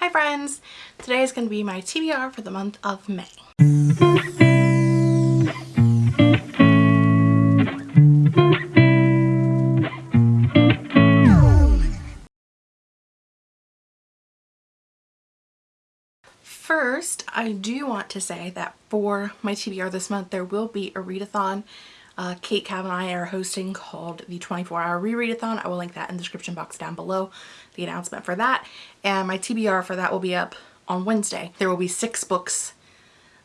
Hi friends! Today is going to be my TBR for the month of May. First, I do want to say that for my TBR this month, there will be a readathon. Uh, Kate Cav and I are hosting called the 24-hour rereadathon. I will link that in the description box down below, the announcement for that. And my TBR for that will be up on Wednesday. There will be six books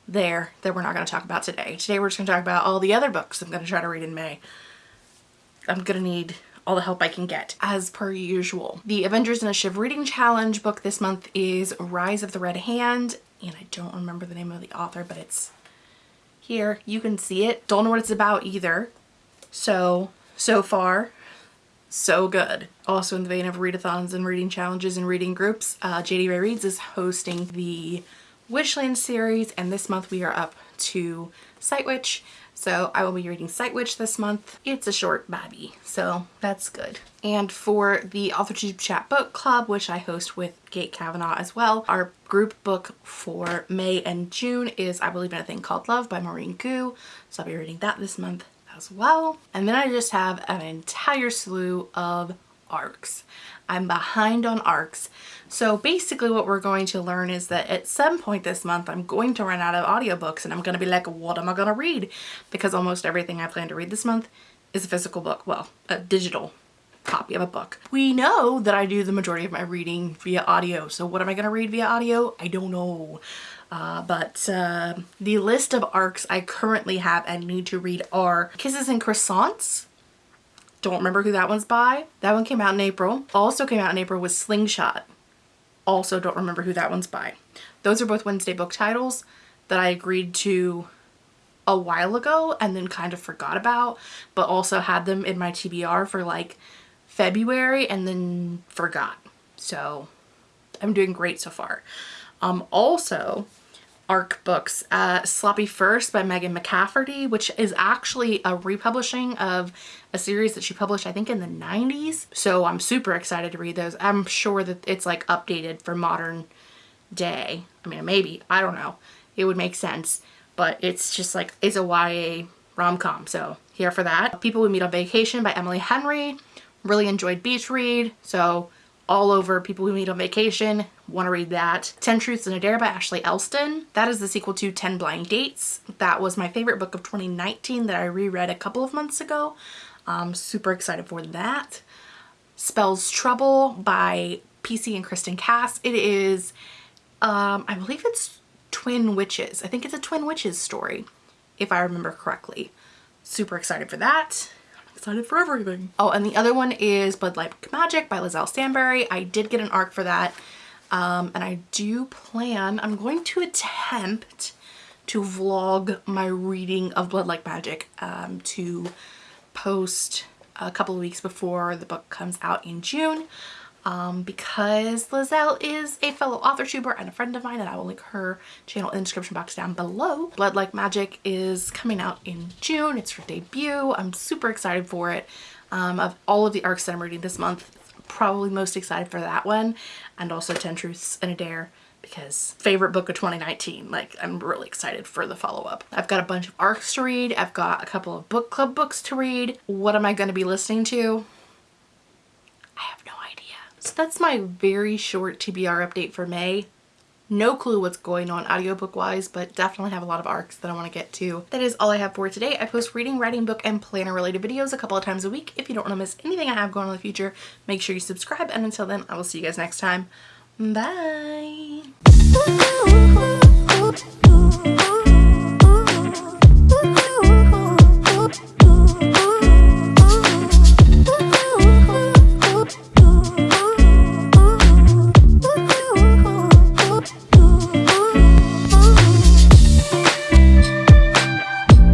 there that we're not going to talk about today. Today we're just going to talk about all the other books I'm going to try to read in May. I'm going to need all the help I can get as per usual. The Avengers in a Shiv reading challenge book this month is Rise of the Red Hand and I don't remember the name of the author but it's here you can see it. Don't know what it's about either. So so far so good. Also in the vein of readathons and reading challenges and reading groups uh, JD Ray Reads is hosting the Witchland series and this month we are up to Sight Witch so I will be reading Sight Witch this month. It's a short babby, so that's good. And for the AuthorTube Chat Book Club, which I host with Kate Kavanaugh as well, our group book for May and June is I Believe in a Thing Called Love by Maureen Goo. So I'll be reading that this month as well. And then I just have an entire slew of arcs. I'm behind on arcs. So basically what we're going to learn is that at some point this month I'm going to run out of audiobooks and I'm going to be like what am I going to read? Because almost everything I plan to read this month is a physical book. Well, a digital copy of a book. We know that I do the majority of my reading via audio. So what am I going to read via audio? I don't know. Uh, but uh, the list of arcs I currently have and need to read are Kisses and Croissants don't remember who that one's by. That one came out in April. Also came out in April was Slingshot. Also don't remember who that one's by. Those are both Wednesday book titles that I agreed to a while ago and then kind of forgot about, but also had them in my TBR for like February and then forgot. So I'm doing great so far. Um, also, ARC books. Uh, Sloppy First by Megan McCafferty, which is actually a republishing of a series that she published, I think, in the 90s. So I'm super excited to read those. I'm sure that it's like updated for modern day. I mean, maybe. I don't know. It would make sense. But it's just like, it's a YA rom-com. So here for that. People We Meet on Vacation by Emily Henry. Really enjoyed Beach Read. So all over People We Meet on Vacation. Want to read that. 10 Truths and a Dare by Ashley Elston. That is the sequel to 10 Blind Dates. That was my favorite book of 2019 that I reread a couple of months ago. I'm super excited for that. Spells Trouble by PC and Kristin Cast. It is, um, I believe it's Twin Witches. I think it's a Twin Witches story, if I remember correctly. Super excited for that excited for everything. Oh, and the other one is Blood Like Magic by Liselle Sambury. I did get an arc for that. Um, and I do plan, I'm going to attempt to vlog my reading of Blood Like Magic um, to post a couple of weeks before the book comes out in June um, because Liselle is a fellow author tuber and a friend of mine and I will link her channel in the description box down below. Blood Like Magic is coming out in June. It's her debut. I'm super excited for it. Um, of all of the arcs that I'm reading this month, probably most excited for that one and also 10 Truths and a Dare because favorite book of 2019 like I'm really excited for the follow-up. I've got a bunch of arcs to read. I've got a couple of book club books to read. What am I going to be listening to? I have no idea. So that's my very short TBR update for May. No clue what's going on audiobook wise, but definitely have a lot of arcs that I want to get to. That is all I have for today. I post reading, writing, book, and planner related videos a couple of times a week. If you don't want to miss anything I have going on in the future, make sure you subscribe. And until then, I will see you guys next time. Bye.